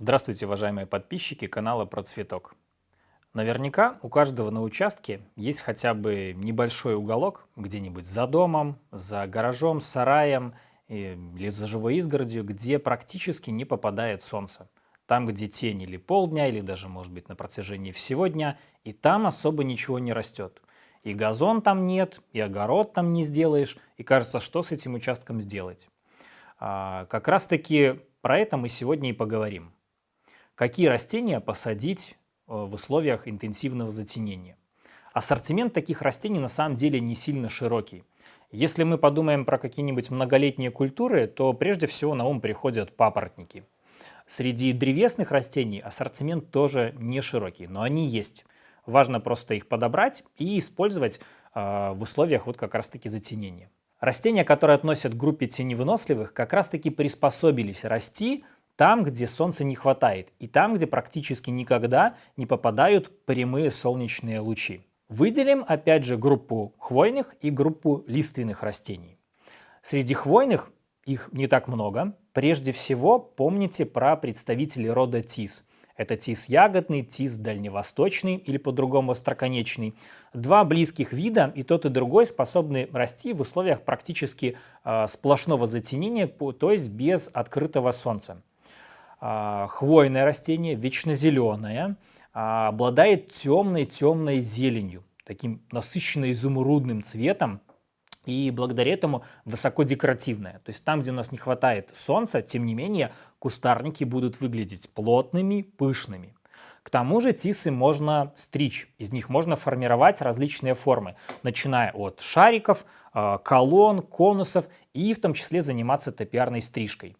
Здравствуйте, уважаемые подписчики канала Про Цветок. Наверняка у каждого на участке есть хотя бы небольшой уголок где-нибудь за домом, за гаражом, сараем или за живой изгородью, где практически не попадает солнце. Там, где тень или полдня, или даже, может быть, на протяжении всего дня, и там особо ничего не растет. И газон там нет, и огород там не сделаешь, и кажется, что с этим участком сделать. А, как раз таки про это мы сегодня и поговорим. Какие растения посадить э, в условиях интенсивного затенения? Ассортимент таких растений на самом деле не сильно широкий. Если мы подумаем про какие-нибудь многолетние культуры, то прежде всего на ум приходят папоротники. Среди древесных растений ассортимент тоже не широкий, но они есть. Важно просто их подобрать и использовать э, в условиях вот как раз-таки затенения. Растения, которые относят к группе теневыносливых, как раз-таки приспособились расти там, где солнца не хватает, и там, где практически никогда не попадают прямые солнечные лучи. Выделим опять же группу хвойных и группу лиственных растений. Среди хвойных их не так много. Прежде всего помните про представителей рода тис. Это тис ягодный, тис дальневосточный или по-другому остроконечный. Два близких вида, и тот и другой способны расти в условиях практически э, сплошного затенения, то есть без открытого солнца. А, хвойное растение, вечно зеленое, а, обладает темной-темной зеленью, таким насыщенно изумрудным цветом, и благодаря этому высоко декоративное. То есть там, где у нас не хватает солнца, тем не менее, кустарники будут выглядеть плотными, пышными. К тому же тисы можно стричь, из них можно формировать различные формы, начиная от шариков, а, колонн, конусов и в том числе заниматься топиарной стрижкой.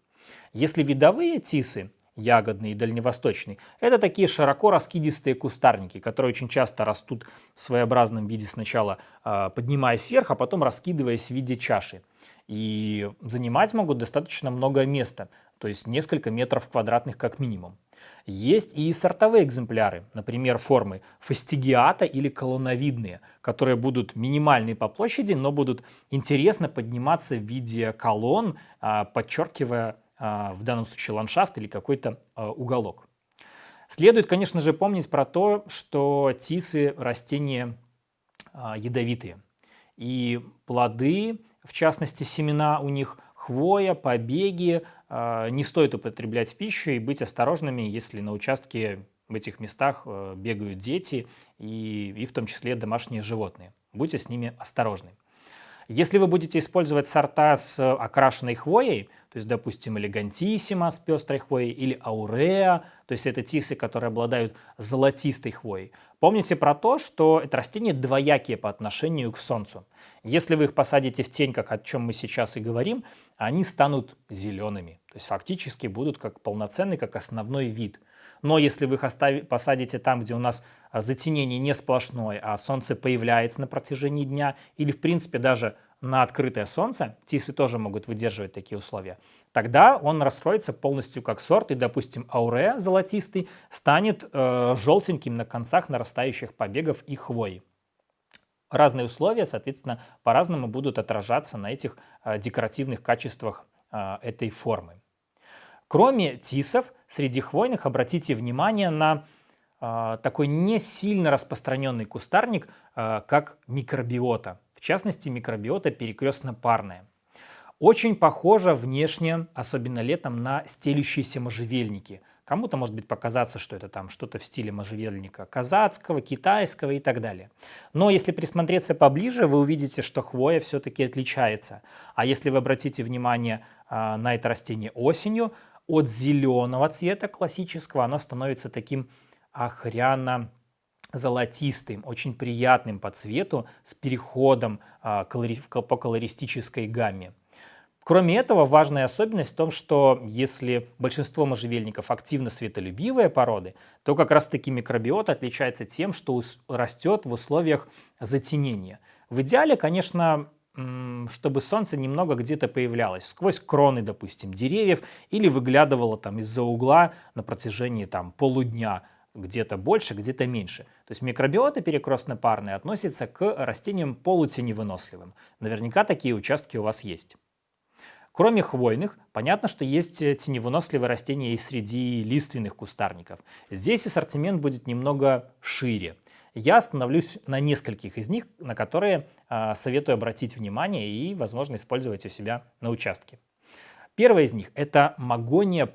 Если видовые тисы, ягодные и дальневосточные, это такие широко раскидистые кустарники, которые очень часто растут в своеобразном виде сначала э, поднимаясь вверх, а потом раскидываясь в виде чаши. И занимать могут достаточно много места, то есть несколько метров квадратных как минимум. Есть и сортовые экземпляры, например, формы фастигиата или колонновидные, которые будут минимальные по площади, но будут интересно подниматься в виде колонн, а, подчеркивая а, в данном случае ландшафт или какой-то а, уголок. Следует, конечно же, помнить про то, что тисы растения а, ядовитые. И плоды, в частности семена у них, хвоя, побеги, не стоит употреблять в пищу и быть осторожными, если на участке в этих местах бегают дети и, и в том числе домашние животные. Будьте с ними осторожны. Если вы будете использовать сорта с окрашенной хвоей, то есть, допустим, элегантиссима с пестрой хвоей или ауреа, то есть это тисы, которые обладают золотистой хвоей. Помните про то, что это растения двоякие по отношению к солнцу. Если вы их посадите в тень, как о чем мы сейчас и говорим, они станут зелеными, то есть фактически будут как полноценный, как основной вид. Но если вы их посадите там, где у нас затенение не сплошное, а солнце появляется на протяжении дня, или в принципе даже на открытое солнце, тисы тоже могут выдерживать такие условия, тогда он раскроется полностью как сорт, и, допустим, ауре золотистый станет э, желтеньким на концах нарастающих побегов и хвои. Разные условия, соответственно, по-разному будут отражаться на этих э, декоративных качествах э, этой формы. Кроме тисов, среди хвойных обратите внимание на а, такой не сильно распространенный кустарник, а, как микробиота. В частности, микробиота перекрестно-парная. Очень похожа внешне, особенно летом, на стелющиеся можжевельники. Кому-то может быть показаться, что это там что-то в стиле можжевельника казацкого, китайского и так далее. Но если присмотреться поближе, вы увидите, что хвоя все-таки отличается. А если вы обратите внимание а, на это растение осенью, от зеленого цвета классического оно становится таким охряно золотистым, очень приятным по цвету, с переходом а, по колористической гамме. Кроме этого, важная особенность в том, что если большинство можжевельников активно светолюбивые породы, то как раз-таки микробиот отличается тем, что растет в условиях затенения. В идеале, конечно, чтобы солнце немного где-то появлялось, сквозь кроны, допустим, деревьев, или выглядывало там из-за угла на протяжении там полудня, где-то больше, где-то меньше. То есть микробиоты перекрестно-парные относятся к растениям полутеневыносливым. Наверняка такие участки у вас есть. Кроме хвойных, понятно, что есть теневыносливые растения и среди лиственных кустарников. Здесь ассортимент будет немного шире. Я остановлюсь на нескольких из них, на которые э, советую обратить внимание и, возможно, использовать у себя на участке. Первое из них – это магония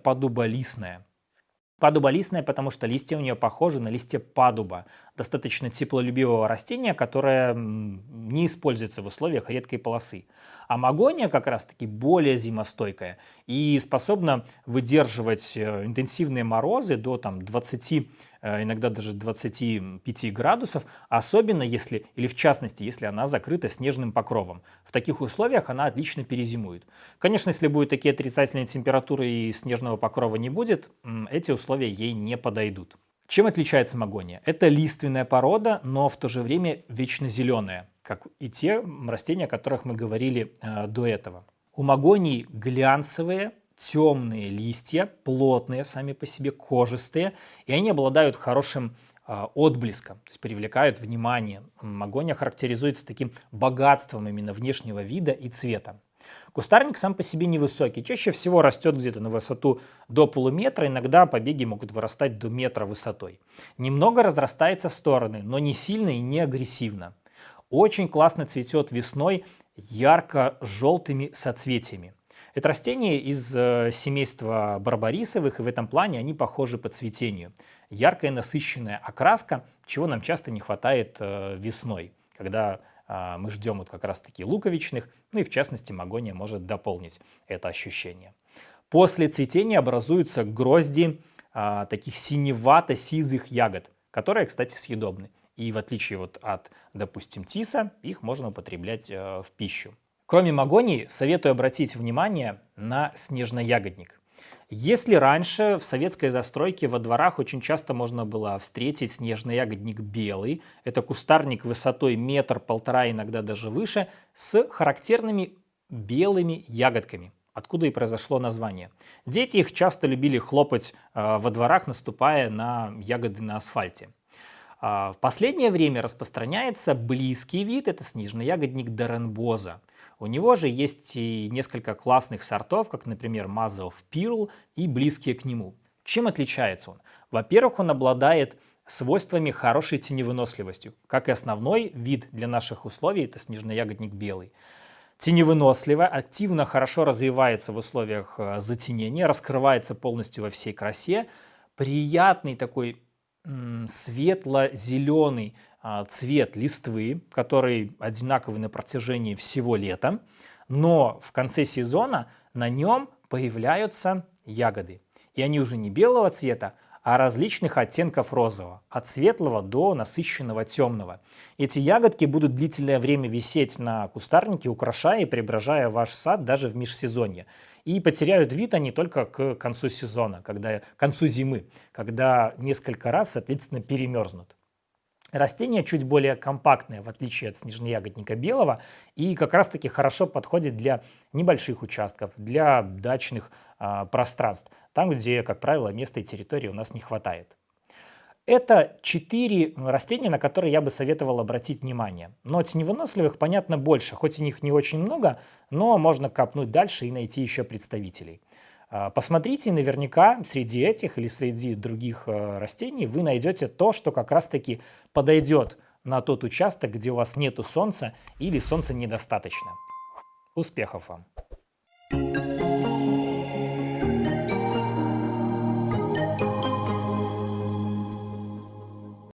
падуболистная. Падуболистная, потому что листья у нее похожи на листья падуба, достаточно теплолюбивого растения, которое не используется в условиях редкой полосы. А магония как раз-таки более зимостойкая и способна выдерживать э, интенсивные морозы до там, 20, э, иногда даже 25 градусов, особенно если, или в частности, если она закрыта снежным покровом. В таких условиях она отлично перезимует. Конечно, если будут такие отрицательные температуры и снежного покрова не будет, эти условия ей не подойдут. Чем отличается магония? Это лиственная порода, но в то же время вечно зеленая как и те растения, о которых мы говорили э, до этого. У магонии глянцевые, темные листья, плотные сами по себе, кожистые, и они обладают хорошим э, отблеском, то есть привлекают внимание. Магония характеризуется таким богатством именно внешнего вида и цвета. Кустарник сам по себе невысокий, чаще всего растет где-то на высоту до полуметра, иногда побеги могут вырастать до метра высотой. Немного разрастается в стороны, но не сильно и не агрессивно. Очень классно цветет весной ярко-желтыми соцветиями. Это растение из э, семейства барбарисовых, и в этом плане они похожи по цветению. Яркая насыщенная окраска, чего нам часто не хватает э, весной, когда э, мы ждем вот как раз-таки луковичных, ну и в частности магония может дополнить это ощущение. После цветения образуются грозди э, таких синевато-сизых ягод, которые, кстати, съедобны. И в отличие вот от, допустим, тиса, их можно употреблять э, в пищу. Кроме магонии, советую обратить внимание на снежноягодник. Если раньше в советской застройке во дворах очень часто можно было встретить снежный ягодник белый, это кустарник высотой метр-полтора, иногда даже выше, с характерными белыми ягодками, откуда и произошло название. Дети их часто любили хлопать э, во дворах, наступая на ягоды на асфальте. А, в последнее время распространяется близкий вид, это снежный ягодник Деренбоза. У него же есть и несколько классных сортов, как, например, Мазов Пирл и близкие к нему. Чем отличается он? Во-первых, он обладает свойствами хорошей теневыносливостью, как и основной вид для наших условий, это снежный ягодник белый. Теневыносливо, активно, хорошо развивается в условиях э, затенения, раскрывается полностью во всей красе, приятный такой светло-зеленый а, цвет листвы, который одинаковый на протяжении всего лета, но в конце сезона на нем появляются ягоды. И они уже не белого цвета, а различных оттенков розового, от светлого до насыщенного темного. Эти ягодки будут длительное время висеть на кустарнике, украшая и преображая ваш сад даже в межсезонье. И потеряют вид они только к концу сезона, когда, к концу зимы, когда несколько раз, соответственно, перемерзнут. Растение чуть более компактное, в отличие от снежноягодника белого, и как раз-таки хорошо подходит для небольших участков, для дачных э, пространств, там, где, как правило, места и территории у нас не хватает. Это четыре растения, на которые я бы советовал обратить внимание. Но теневыносливых, понятно, больше, хоть и них не очень много, но можно копнуть дальше и найти еще представителей. А, посмотрите, наверняка среди этих или среди других э, растений вы найдете то, что как раз-таки подойдет на тот участок, где у вас нету солнца или солнца недостаточно. Успехов вам!